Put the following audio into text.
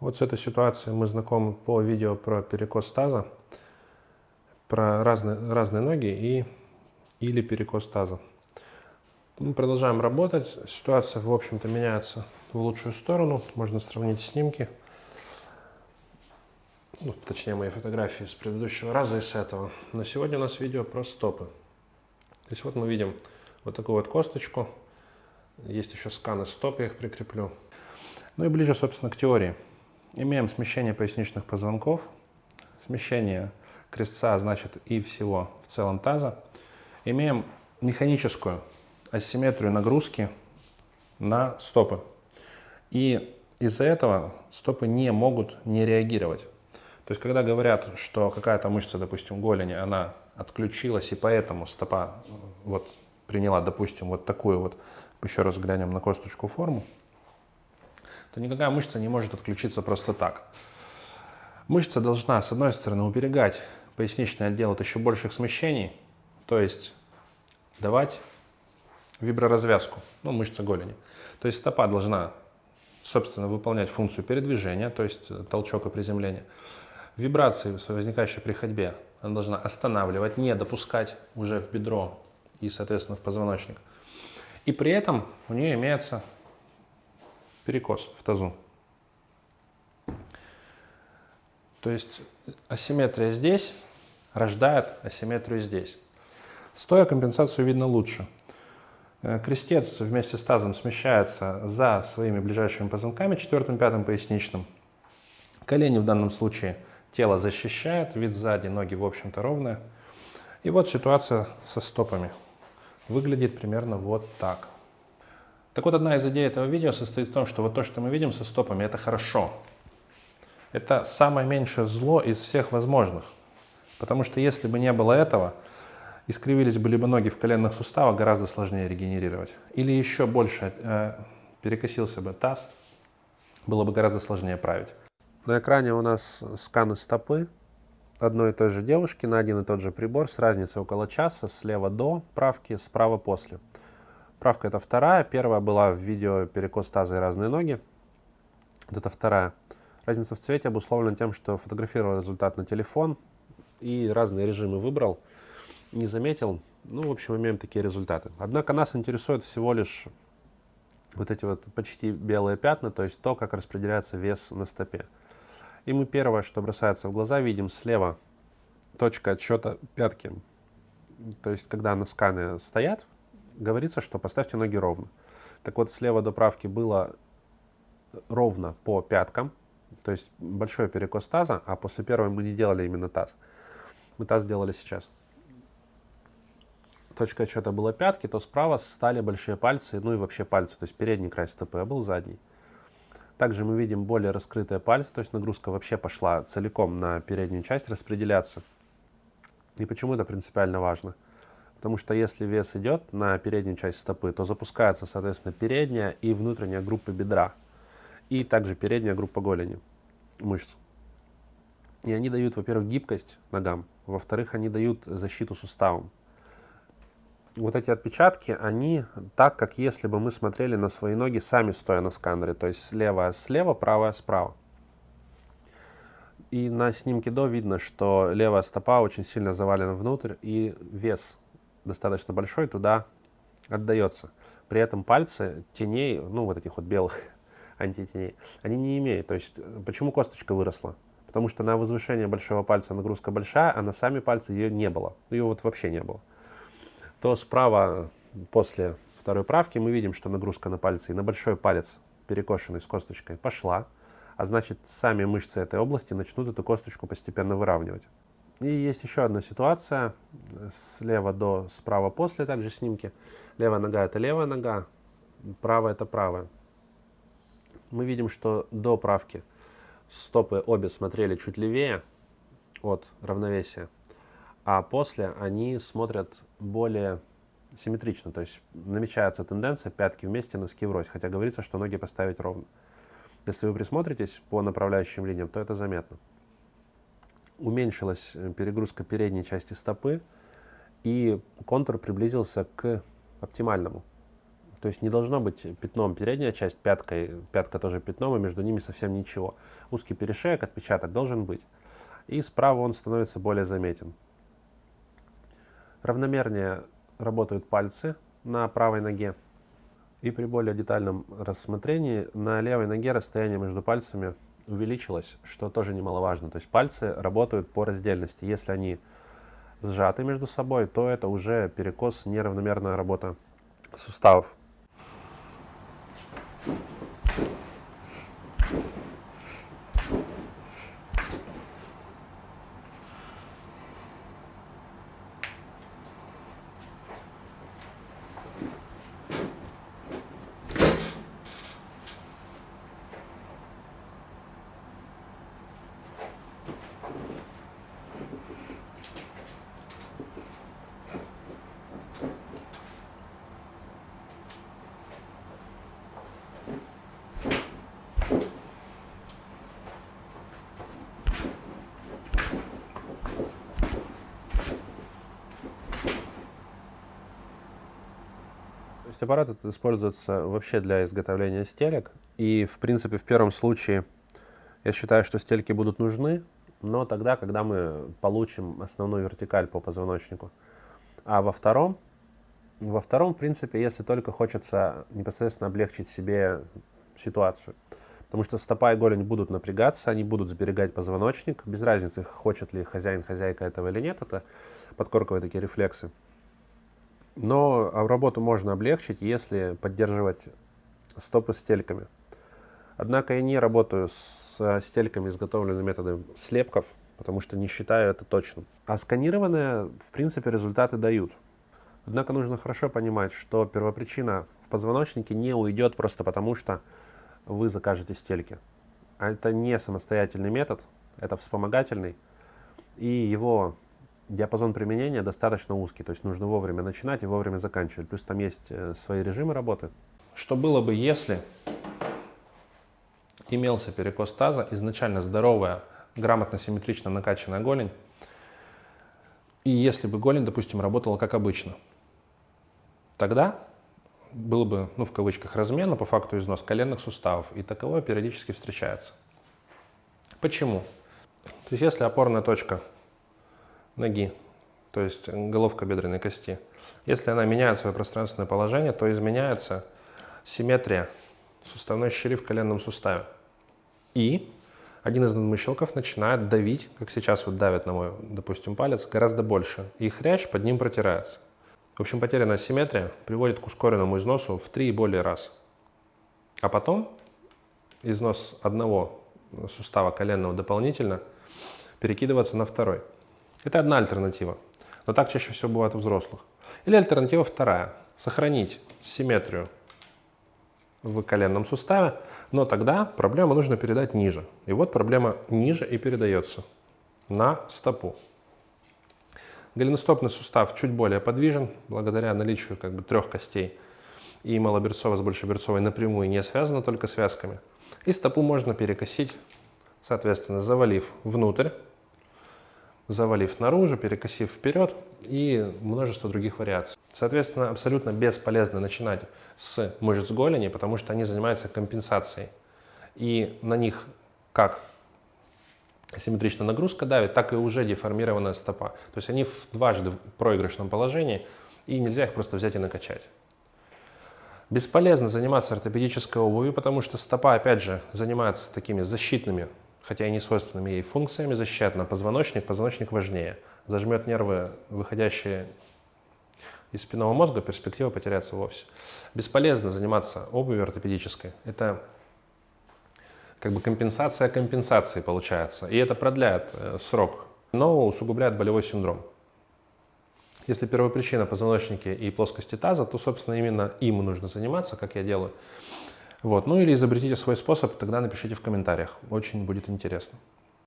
Вот с этой ситуацией мы знакомы по видео про перекос таза, про разные, разные ноги и или перекос таза. Мы продолжаем работать. Ситуация, в общем-то, меняется в лучшую сторону. Можно сравнить снимки. Ну, точнее, мои фотографии с предыдущего раза и с этого. Но сегодня у нас видео про стопы. То есть вот мы видим вот такую вот косточку. Есть еще сканы стоп, я их прикреплю. Ну и ближе, собственно, к теории. Имеем смещение поясничных позвонков, смещение крестца, значит, и всего в целом таза. Имеем механическую асимметрию нагрузки на стопы. И из-за этого стопы не могут не реагировать. То есть, когда говорят, что какая-то мышца, допустим, голени, она отключилась, и поэтому стопа вот приняла, допустим, вот такую вот, еще раз глянем на косточку форму, то никакая мышца не может отключиться просто так. Мышца должна, с одной стороны, уберегать поясничный отдел от еще больших смещений, то есть давать виброразвязку, ну, мышца голени. То есть стопа должна, собственно, выполнять функцию передвижения, то есть толчок и приземление. Вибрации, возникающие при ходьбе, она должна останавливать, не допускать уже в бедро и, соответственно, в позвоночник. И при этом у нее имеется перекос в тазу. То есть асимметрия здесь рождает асимметрию здесь. Стоя компенсацию видно лучше. Э, крестец вместе с тазом смещается за своими ближайшими позвонками, четвертым, пятым поясничным. Колени в данном случае тело защищает, вид сзади, ноги в общем-то ровные. И вот ситуация со стопами. Выглядит примерно вот так. Так вот, одна из идей этого видео состоит в том, что вот то, что мы видим со стопами, это хорошо. Это самое меньшее зло из всех возможных. Потому что если бы не было этого, искривились бы либо ноги в коленных суставах, гораздо сложнее регенерировать. Или еще больше э, перекосился бы таз, было бы гораздо сложнее править. На экране у нас сканы стопы одной и той же девушки на один и тот же прибор с разницей около часа, слева до правки, справа после. Правка это вторая. Первая была в видео перекос таза и разные ноги. Вот это вторая. Разница в цвете обусловлена тем, что фотографировал результат на телефон и разные режимы выбрал. Не заметил. Ну, в общем, имеем такие результаты. Однако нас интересует всего лишь вот эти вот почти белые пятна, то есть то, как распределяется вес на стопе. И мы первое, что бросается в глаза, видим слева точка отсчета пятки. То есть, когда на скане стоят, говорится, что поставьте ноги ровно. Так вот, слева до правки было ровно по пяткам, то есть большой перекос таза, а после первой мы не делали именно таз. Мы таз делали сейчас. Точка отсчета была пятки, то справа стали большие пальцы, ну и вообще пальцы, то есть передний край стопы, а был задний. Также мы видим более раскрытые пальцы, то есть нагрузка вообще пошла целиком на переднюю часть распределяться. И почему это принципиально важно? Потому что если вес идет на переднюю часть стопы, то запускается, соответственно, передняя и внутренняя группа бедра. И также передняя группа голени, мышц. И они дают, во-первых, гибкость ногам, во-вторых, они дают защиту суставам. Вот эти отпечатки, они так, как если бы мы смотрели на свои ноги сами стоя на сканере, то есть слева слева, правая справа. И на снимке до видно, что левая стопа очень сильно завалена внутрь, и вес достаточно большой, туда отдается. При этом пальцы теней, ну вот этих вот белых антитеней, они не имеют. То есть почему косточка выросла? Потому что на возвышение большого пальца нагрузка большая, а на сами пальцы ее не было. Ее вот вообще не было. То справа после второй правки мы видим, что нагрузка на пальцы и на большой палец, перекошенный с косточкой, пошла. А значит, сами мышцы этой области начнут эту косточку постепенно выравнивать. И есть еще одна ситуация, слева до, справа после также снимки. Левая нога это левая нога, правая это правая. Мы видим, что до правки стопы обе смотрели чуть левее от равновесия, а после они смотрят более симметрично, то есть намечается тенденция пятки вместе, носки врозь, хотя говорится, что ноги поставить ровно. Если вы присмотритесь по направляющим линиям, то это заметно уменьшилась э, перегрузка передней части стопы, и контур приблизился к оптимальному. То есть не должно быть пятном передняя часть, пяткой, пятка тоже пятном, и между ними совсем ничего. Узкий перешеек, отпечаток должен быть. И справа он становится более заметен. Равномернее работают пальцы на правой ноге. И при более детальном рассмотрении на левой ноге расстояние между пальцами увеличилось, что тоже немаловажно. То есть пальцы работают по раздельности. Если они сжаты между собой, то это уже перекос, неравномерная работа суставов. Есть аппарат используется вообще для изготовления стелек. И, в принципе, в первом случае я считаю, что стельки будут нужны, но тогда, когда мы получим основную вертикаль по позвоночнику. А во втором, во втором, в принципе, если только хочется непосредственно облегчить себе ситуацию. Потому что стопа и голень будут напрягаться, они будут сберегать позвоночник. Без разницы, хочет ли хозяин, хозяйка этого или нет, это подкорковые такие рефлексы. Но а, работу можно облегчить, если поддерживать стопы стельками. Однако я не работаю с стельками, изготовленными методом слепков, потому что не считаю это точным. А сканированные, в принципе, результаты дают. Однако нужно хорошо понимать, что первопричина в позвоночнике не уйдет просто потому, что вы закажете стельки. А это не самостоятельный метод, это вспомогательный, и его диапазон применения достаточно узкий, то есть нужно вовремя начинать и вовремя заканчивать. Плюс там есть э, свои режимы работы. Что было бы, если имелся перекос таза, изначально здоровая, грамотно, симметрично накачанная голень, и если бы голень, допустим, работала как обычно, тогда был бы, ну, в кавычках, размен, но по факту износ коленных суставов, и таковое периодически встречается. Почему? То есть если опорная точка ноги, то есть головка бедренной кости. Если она меняет свое пространственное положение, то изменяется симметрия суставной щели в коленном суставе. И один из надмыщелков начинает давить, как сейчас вот давит на мой, допустим, палец, гораздо больше. И хрящ под ним протирается. В общем, потерянная симметрия приводит к ускоренному износу в три и более раз. А потом износ одного сустава коленного дополнительно перекидываться на второй. Это одна альтернатива. Но так чаще всего бывает у взрослых. Или альтернатива вторая. Сохранить симметрию в коленном суставе, но тогда проблему нужно передать ниже. И вот проблема ниже и передается на стопу. Голеностопный сустав чуть более подвижен, благодаря наличию как бы трех костей. И малоберцовая с большеберцовой напрямую не связана только связками. И стопу можно перекосить, соответственно, завалив внутрь, завалив наружу, перекосив вперед и множество других вариаций. Соответственно, абсолютно бесполезно начинать с мышц голени, потому что они занимаются компенсацией. И на них как асимметричная нагрузка давит, так и уже деформированная стопа. То есть они в дважды в проигрышном положении, и нельзя их просто взять и накачать. Бесполезно заниматься ортопедической обувью, потому что стопа, опять же, занимается такими защитными хотя и не свойственными ей функциями, защищает на позвоночник. Позвоночник важнее. Зажмет нервы, выходящие из спинного мозга, перспектива потеряться вовсе. Бесполезно заниматься обувью ортопедической. Это как бы компенсация компенсации получается. И это продляет э, срок, но усугубляет болевой синдром. Если первопричина позвоночники и плоскости таза, то, собственно, именно им нужно заниматься, как я делаю. Вот. Ну или изобретите свой способ, тогда напишите в комментариях. Очень будет интересно.